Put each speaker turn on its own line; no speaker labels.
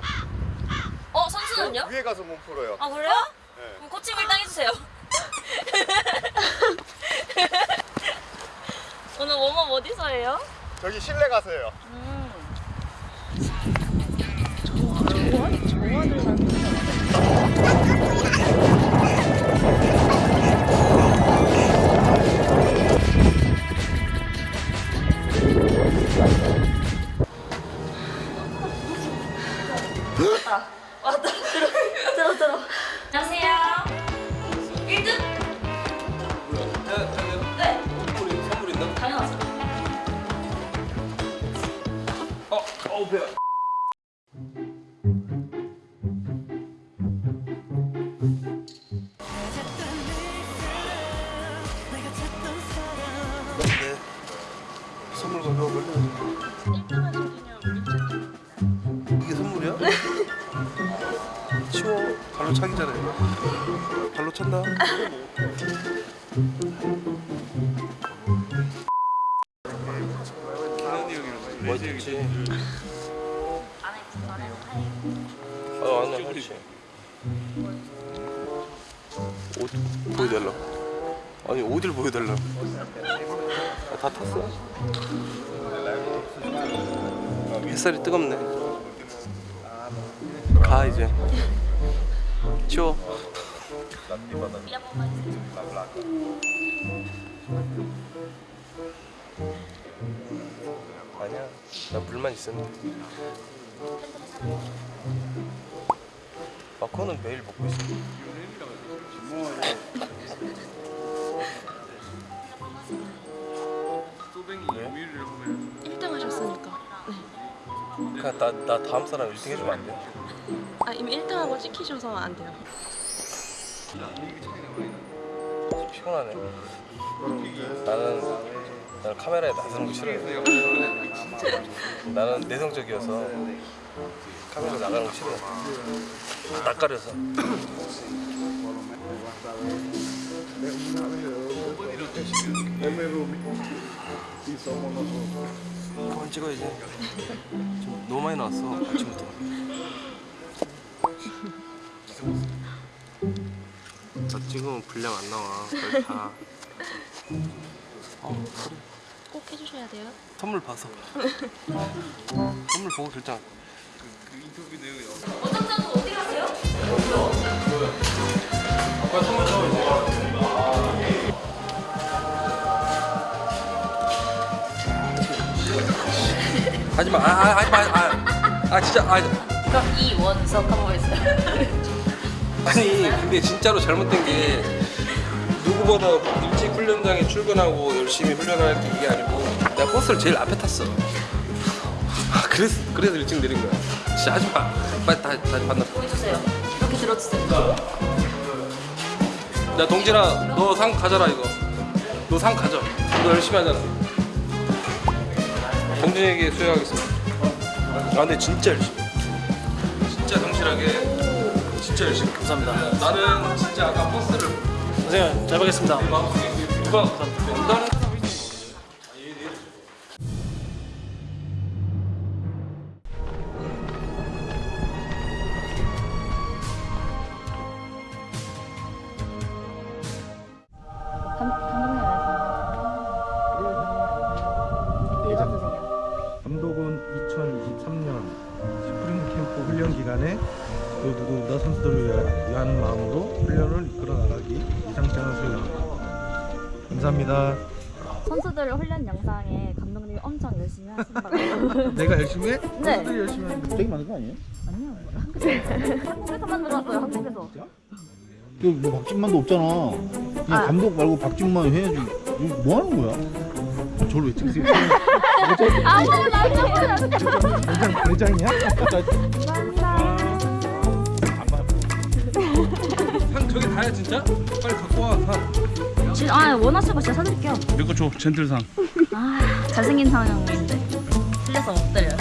풀어요. 어 선수는요? 그 위에 가서 몸 풀어요.
아 그래요? 어?
네.
그럼 코칭을 딱 해주세요. 오늘 웜업 어디서 해요?
저기 실내 가서 해요.
음. 왔다. 들어 들어 들어. 안녕하세요. 1등? 네.
선물, 선물 있나?
당연하죠.
어, 어우 배야. 발로 차기 전에. 발로 찬다. 멋있지.
안에 거는
어, 아니야, 그렇지. 옷 보여달라. 아니, 어딜 보여달라. 아, 다 탔어. 햇살이 뜨겁네. 가, 이제.
해주세요
아니야. 나 물만 있으면 돼. 마커는 매일 먹고 있어. 그냥 나, 나 다음 사람 1등 해주면 안 돼?
아 이미 1등하고 찍히셔서 안 돼요.
피곤하네. 나는 나는 카메라에 나서는 거 싫어해. 나는 내성적이어서 카메라 나가는 거 싫어해. 낯가려서. 그만 찍어야지. 좀 너무 많이 나왔어 아침부터. 나 찍으면 분량 안 나와. 다. 어, 그래.
꼭 해주셔야 돼요.
선물 봐서. 선물 보고 결정.
원장자도 어디 가세요?
아빠 선물 하지 마. 아, 아, 하지 마. 아, 아 진짜. 아,
그럼 이원석 한번 해주세요
아니 근데 진짜로 잘못된 게 누구보다 일찍 훈련장에 출근하고 열심히 훈련할 게 이게 아니고 내가 버스를 제일 앞에 탔어. 아 그래서 그래서 일찍 내린 거야. 진짜 하지 마. 빨리 다 다시 만나.
보여주세요 이렇게 들어주세요
야 동진아 너 상 가져라 이거. 너 상 가져. 너 열심히 하잖아. 동진에게 수여하겠습니다. 아 근데 진짜 열심히. 해. 진짜 성실하게. 진짜 열심히.
감사합니다.
나는 진짜 아까 버스를
선생님 잘 보겠습니다.
누가 나는
훈련 기간에 모두 선수들을 위하- 위한 마음으로 훈련을 이끌어 나가기 이상장을 수행합니다. 감사합니다.
선수들 훈련 영상에 감독님이 엄청 열심히 하신다고.
내가 열심히 해?
네.
선수들이 열심히 하는데 되게 많은 거 아니에요?
아니요. 한국에서 만들었어요. 한국에서.
뭐 박진만도 없잖아. 그냥
아.
감독 말고 박진만 해야지. 뭐 하는 거야? 저를 왜 찍으세요?
아무나 아무나
대장, 대장이야?
감사합니다.
다야 진짜? 빨리 갖고 와 상.
진- 아 원하시는 거 진짜 사드릴게요.
이거 줘 젠틀상.
아 잘생긴 상영인데 틀려서 못 드려요.